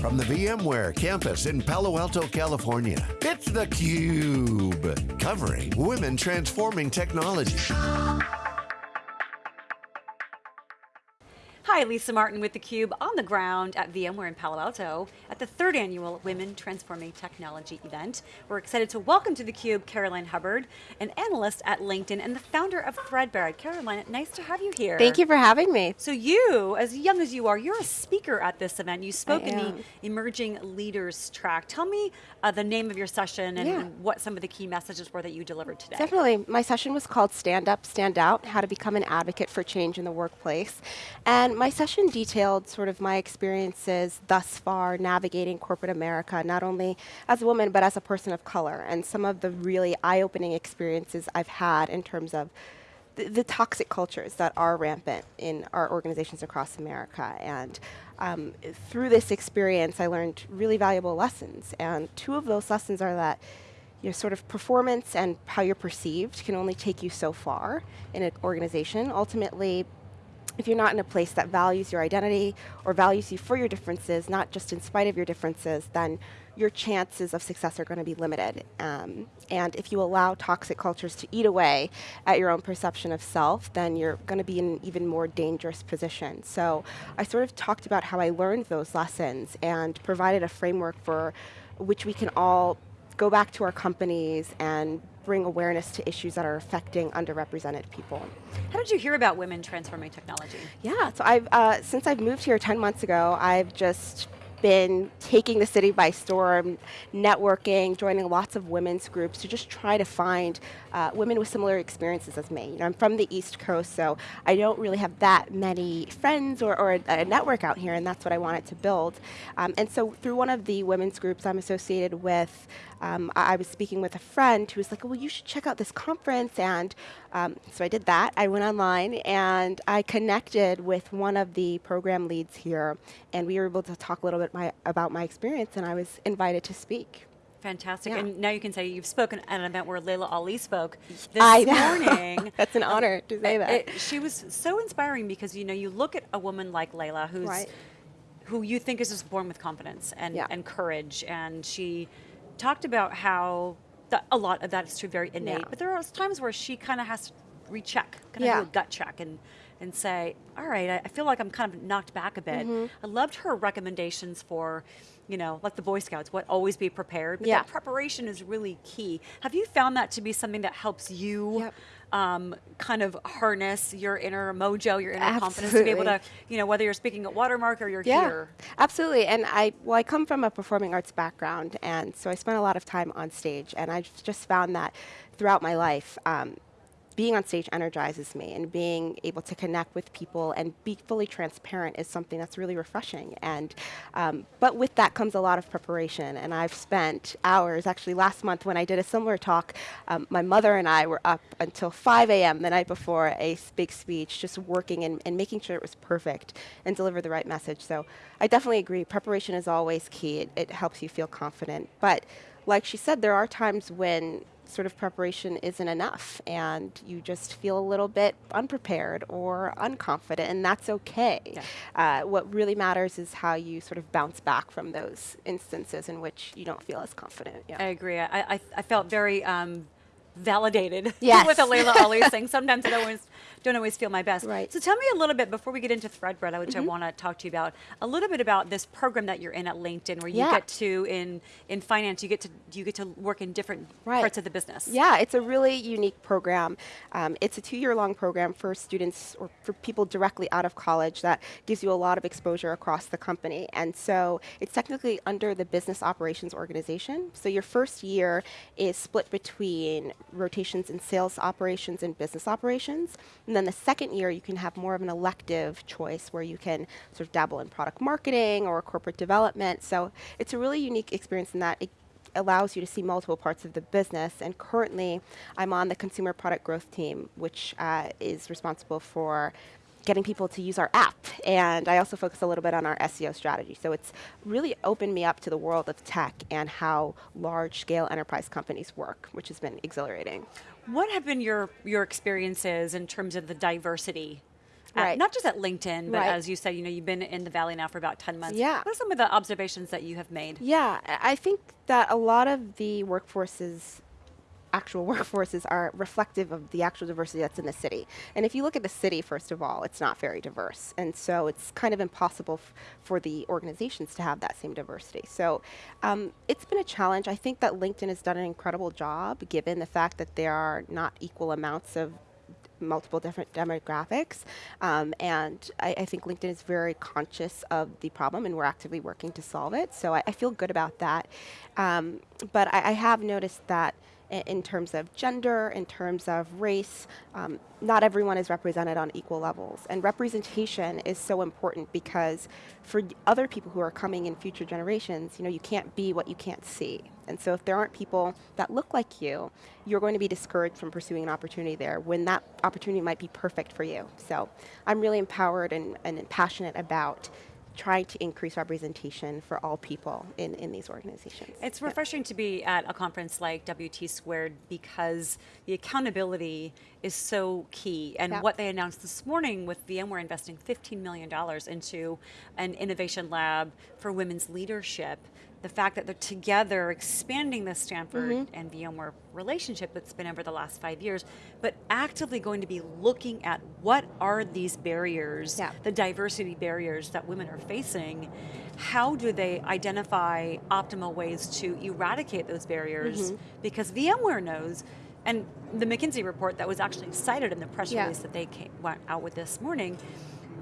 From the VMware campus in Palo Alto, California, it's theCUBE. Covering Women Transforming Technology. Hi, Lisa Martin with theCUBE on the ground at VMware in Palo Alto at the third annual Women Transforming Technology event. We're excited to welcome to theCUBE Caroline Hubbard, an analyst at LinkedIn and the founder of Threadbare. Caroline, nice to have you here. Thank you for having me. So you, as young as you are, you're a speaker at this event. You spoke in the Emerging Leaders track. Tell me uh, the name of your session and yeah. what some of the key messages were that you delivered today. Definitely, my session was called Stand Up, Stand Out, How to Become an Advocate for Change in the Workplace. And my session detailed sort of my experiences thus far navigating corporate America, not only as a woman, but as a person of color, and some of the really eye-opening experiences I've had in terms of the, the, toxic cultures that are rampant in our organizations across America. And um, through this experience, I learned really valuable lessons. And two of those lessons are that your sort of performance and how you're perceived can only take you so far in an organization. Ultimately, if you're not in a place that values your identity or values you for your differences, not just in spite of your differences, then your chances of success are going to be limited. Um, and if you allow toxic cultures to eat away at your own perception of self, then you're going to be in an even more dangerous position. So I sort of talked about how I learned those lessons and provided a framework for which we can all go back to our companies and bring awareness to issues that are affecting underrepresented people. How did you hear about women transforming technology? Yeah, so I've, uh, since I've moved here 10 months ago, I've just been taking the city by storm, networking, joining lots of women's groups to just try to find uh, women with similar experiences as me. You know, I'm from the East Coast, so I don't really have that many friends or, or a, a, network out here, and that's what I wanted to build. Um, and so through one of the women's groups I'm associated with, um, I, was speaking with a friend who was like, well, you should check out this conference. And um, so I did that. I went online and I connected with one of the program leads here, and we were able to talk a little bit my, about my experience, and I was invited to speak. Fantastic, yeah. and now you can say you've spoken at an event where Laila Ali spoke this I morning. That's an honor to say that. It, she was so inspiring because you know you look at a woman like Laila who's right. who you think is just born with confidence and, yeah. and courage, and she talked about how the, a lot of that is true, very innate, yeah. but there are times where she kind of has to recheck, kind of yeah. do a gut check and and say, all right, I, feel like I'm kind of knocked back a bit. Mm -hmm. I loved her recommendations for, you know, like the Boy Scouts, what always be prepared, but yeah. that preparation is really key. Have you found that to be something that helps you yep. Um, kind of harness your inner mojo, your inner absolutely. confidence to be able to, you know, whether you're speaking at Watermark or you're yeah, here? Absolutely, and I, well, I come from a performing arts background, and so I spent a lot of time on stage, and I've just found that throughout my life, um, being on stage energizes me and being able to connect with people and be fully transparent is something that's really refreshing. And um, But with that comes a lot of preparation and I've spent hours, actually last month when I did a similar talk, um, my mother and I were up until 5 a.m. the night before a big speech, just working and, and making sure it was perfect and deliver the right message. So I definitely agree, preparation is always key. It, it helps you feel confident. But like she said, there are times when sort of preparation isn't enough and you just feel a little bit unprepared or unconfident and that's okay. Yeah. Uh, what really matters is how you sort of bounce back from those instances in which you don't feel as confident. Yeah. I agree. I, I, I felt very um, validated yes. with a Laila Ali thing. Sometimes I always don't always feel my best. Right. So tell me a little bit before we get into Threadbare, which mm -hmm. I mm-hmm. want to talk to you about, a little bit about this program that you're in at LinkedIn, where you yeah. get to in in finance, you get to you get to work in different right. parts of the business. Yeah, it's a really unique program. Um, it's a two-year-long program for students or for people directly out of college that gives you a lot of exposure across the company, and so it's technically under the business operations organization. So your first year is split between rotations in sales operations and business operations. And then the second year, you can have more of an elective choice where you can sort of dabble in product marketing or corporate development. So it's a really unique experience in that it allows you to see multiple parts of the business. And currently, I'm on the consumer product growth team, which uh, is responsible for getting people to use our app. And I also focus a little bit on our SEO strategy. So it's really opened me up to the world of tech and how large scale enterprise companies work, which has been exhilarating. What have been your, your experiences in terms of the diversity at, right. not just at LinkedIn, but right. as you said, you know, you've been in the Valley now for about 10 months. Yeah. What are some of the observations that you have made? Yeah, I think that a lot of the workforces actual workforces are reflective of the actual diversity that's in the city. And if you look at the city, first of all, it's not very diverse. And so it's kind of impossible for the organizations to have that same diversity. So um, it's been a challenge. I think that LinkedIn has done an incredible job given the fact that there are not equal amounts of multiple different demographics. Um, and I, I, think LinkedIn is very conscious of the problem and we're actively working to solve it. So I, I feel good about that. Um, but I, I have noticed that in terms of gender, in terms of race. Um, not everyone is represented on equal levels. And representation is so important because for other people who are coming in future generations, you know, you can't be what you can't see. And so if there aren't people that look like you, you're going to be discouraged from pursuing an opportunity there when that opportunity might be perfect for you. So I'm really empowered and, and passionate about trying to increase representation for all people in, in these organizations. It's refreshing to be at a conference like WT Squared because the accountability is so key. And what they announced this morning with VMware investing $15 million into an innovation lab for women's leadership the fact that they're together expanding the Stanford mm -hmm. and VMware relationship that's been over the last five years, but actively going to be looking at what are these barriers, yeah. the diversity barriers that women are facing, how do they identify optimal ways to eradicate those barriers? Mm -hmm. Because VMware knows, and the McKinsey report that was actually cited in the press yeah. release that they came, went out with this morning,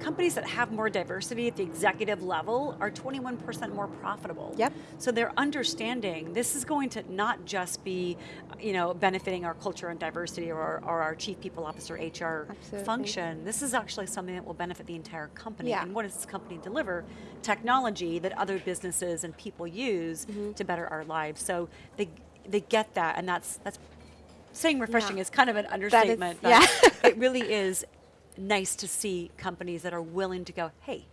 companies that have more diversity at the executive level are 21% more profitable. Yep. So they're understanding this is going to not just be, you know, benefiting our culture and diversity or, or our chief people officer HR Absolutely. function. This is actually something that will benefit the entire company. Yeah. And what does this company deliver? Technology that other businesses and people use mm -hmm. to better our lives. So they they get that, and that's that's saying refreshing yeah. is kind of an understatement. Is, yeah. it really is nice to see companies that are willing to go, hey,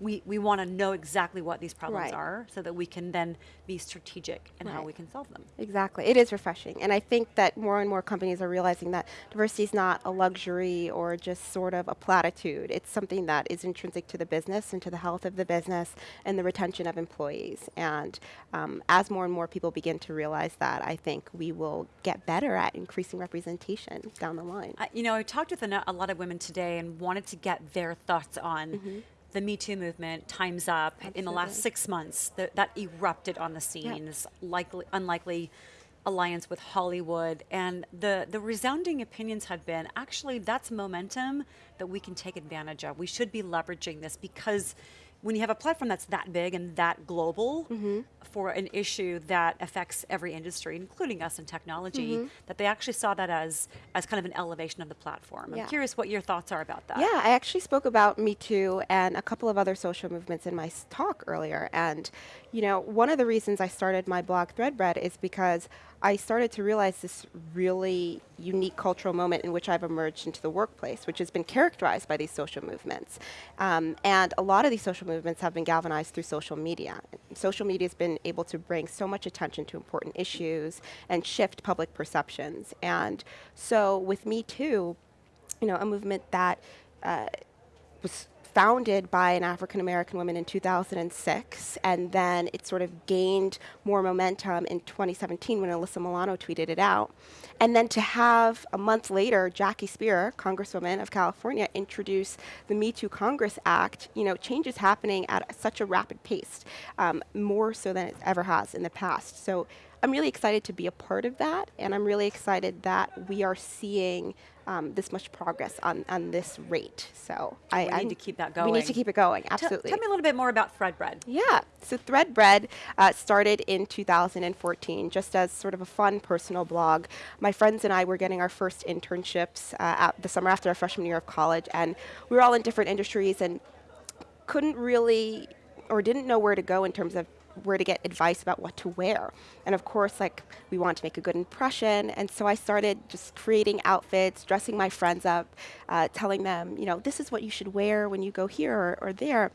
we, we want to know exactly what these problems right. are so that we can then be strategic in right. how we can solve them. Exactly. It is refreshing. And I think that more and more companies are realizing that diversity is not a luxury or just sort of a platitude. It's something that is intrinsic to the business and to the health of the business and the retention of employees. And um, as more and more people begin to realize that, I think we will get better at increasing representation down the line. you know, I talked with a, a, lot of women today and wanted to get their thoughts on mm -hmm the Me Too movement, Time's Up, Absolutely. in the last six months, the, that erupted on the scene, this likely, unlikely alliance with Hollywood, and the, the resounding opinions have been, actually, that's momentum that we can take advantage of. We should be leveraging this because when you have a platform that's that big and that global mm -hmm. for an issue that affects every industry, including us in technology, mm -hmm. that they actually saw that as as kind of an elevation of the platform. Yeah. I'm curious what your thoughts are about that. Yeah, I actually spoke about Me Too and a couple of other social movements in my talk earlier. And, you know, one of the reasons I started my blog Threadbread is because I started to realize this really unique cultural moment in which I've emerged into the workplace, which has been characterized by these social movements. Um, and a lot of these social movements have been galvanized through social media. Social media has been able to bring so much attention to important issues and shift public perceptions. And so with Me Too, you know, a movement that uh, was founded by an African American woman in 2006, and then it sort of gained more momentum in 2017 when Alyssa Milano tweeted it out. And then to have a month later, Jackie Speier, Congresswoman of California, introduce the Me Too Congress Act, you know, change is happening at such a rapid pace, um, more so than it ever has in the past. So I'm really excited to be a part of that, and I'm really excited that we are seeing um, this much progress on, on this rate. So I, we need I, to keep that going. We need to keep it going, absolutely. Tell, tell me a little bit more about Threadbread. Yeah, so Threadbread uh, started in 2014 just as sort of a fun personal blog. My friends and I were getting our first internships uh, the summer after our freshman year of college and we were all in different industries and couldn't really or didn't know where to go in terms of where to get advice about what to wear. And of course, like we want to make a good impression. And so I started just creating outfits, dressing my friends up, uh, telling them, you know, this is what you should wear when you go here or, or there.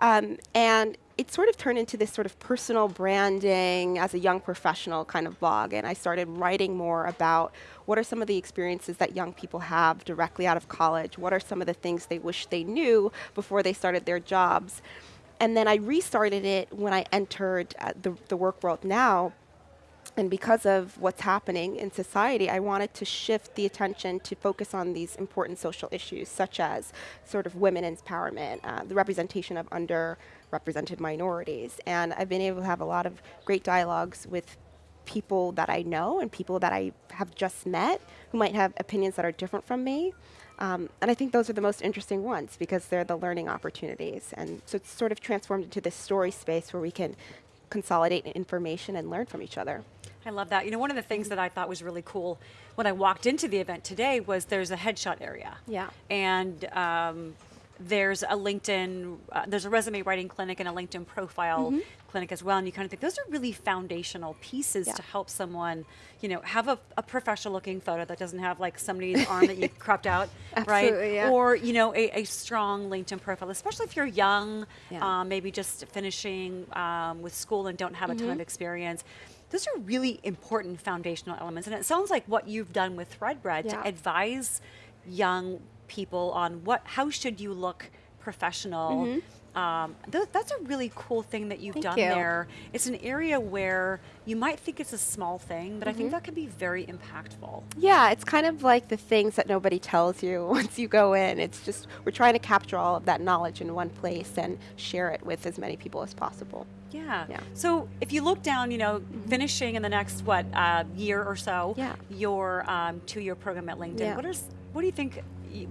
Um, and it sort of turned into this sort of personal branding as a young professional kind of blog. And I started writing more about what are some of the experiences that young people have directly out of college? What are some of the things they wish they knew before they started their jobs? And then I restarted it when I entered uh, the, the work world now and because of what's happening in society, I wanted to shift the attention to focus on these important social issues, such as sort of women empowerment, uh, the representation of underrepresented minorities. And I've been able to have a lot of great dialogues with people that I know and people that I have just met who might have opinions that are different from me. Um, and I think those are the most interesting ones because they're the learning opportunities. And so it's sort of transformed into this story space where we can consolidate information and learn from each other. I love that. You know, one of the things that I thought was really cool when I walked into the event today was there's a headshot area. Yeah. And um, there's a LinkedIn, uh, there's a resume writing clinic and a LinkedIn profile mm -hmm. clinic as well. And you kind of think those are really foundational pieces yeah. to help someone, you know, have a, a, professional looking photo that doesn't have like somebody's arm that you cropped out, right? Yeah. Or, you know, a, a, strong LinkedIn profile, especially if you're young, yeah. um, maybe just finishing um, with school and don't have mm -hmm. a ton of mm-hmm. experience those are really important foundational elements. And it sounds like what you've done with Threadbread to advise young people on what, how should you look professional. Mm -hmm. um, th that's a really cool thing that you've Thank done you. there. It's an area where you might think it's a small thing, but mm -hmm. I think mm-hmm. that can be very impactful. Yeah, it's kind of like the things that nobody tells you once you go in. It's just, we're trying to capture all of that knowledge in one place and share it with as many people as possible. Yeah. yeah. So if you look down, you know, mm-hmm. finishing in the next what uh, year or so, yeah. your um, two-year program at LinkedIn. Yeah. What is what do you think?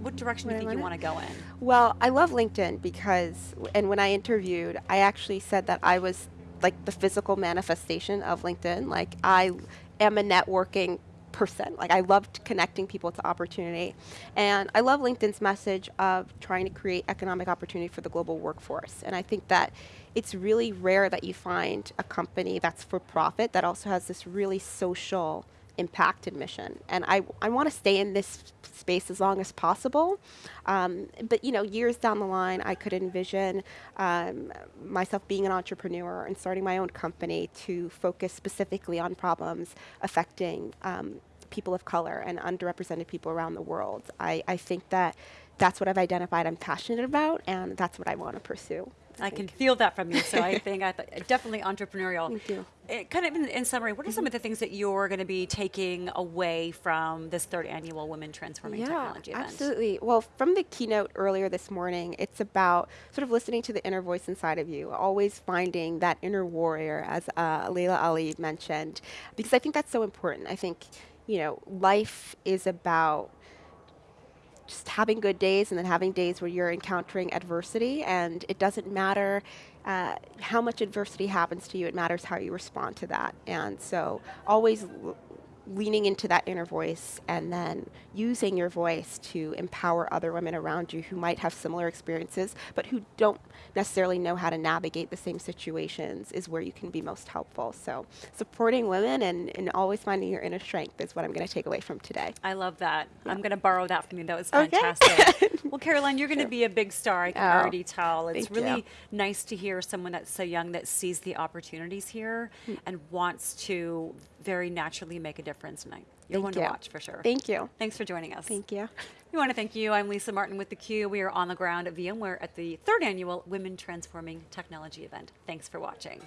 What direction do you think you want to go in? Well, I love LinkedIn because, and when I interviewed, I actually said that I was like the physical manifestation of LinkedIn. Like I am a networking person. Like I loved connecting people to opportunity. And I love LinkedIn's message of trying to create economic opportunity for the global workforce. And I think that it's really rare that you find a company that's for profit that also has this really social impact and mission. And I, I want to stay in this space as long as possible. Um, but you know, years down the line, I could envision um, myself being an entrepreneur and starting my own company to focus specifically on problems affecting um, people of color and underrepresented people around the world. I, I think that that's what I've identified I'm passionate about, and that's what I want to pursue. I, can feel that from you. So I think I th definitely entrepreneurial. Thank you. It, eh, kind of in, in summary, what are mm -hmm. some of the things that you're going to be taking away from this third annual Women Transforming yeah, Technology event? Absolutely. Well, from the keynote earlier this morning, it's about sort of listening to the inner voice inside of you, always finding that inner warrior, as uh, Laila Ali mentioned, because I think that's so important. I think, you know, life is about just having good days and then having days where you're encountering adversity and it doesn't matter uh, how much adversity happens to you, it matters how you respond to that. And so always leaning into that inner voice and then using your voice to empower other women around you who might have similar experiences but who don't necessarily know how to navigate the same situations is where you can be most helpful. So supporting women and, and always finding your inner strength is what I'm going to take away from today. I love that. Yeah. I'm going to borrow that from you. That was fantastic. Okay. well, Caroline, you're going to be a big star. I can oh, already tell. It's really you. nice to hear someone that's so young that sees the opportunities here mm. and wants to very naturally make a difference tonight. You're thank one you. to watch for sure. Thank you. Thanks for joining us. Thank you. We want to thank you. I'm Lisa Martin with theCUBE. We are on the ground at VMware at the third annual Women Transforming Technology event. Thanks for watching.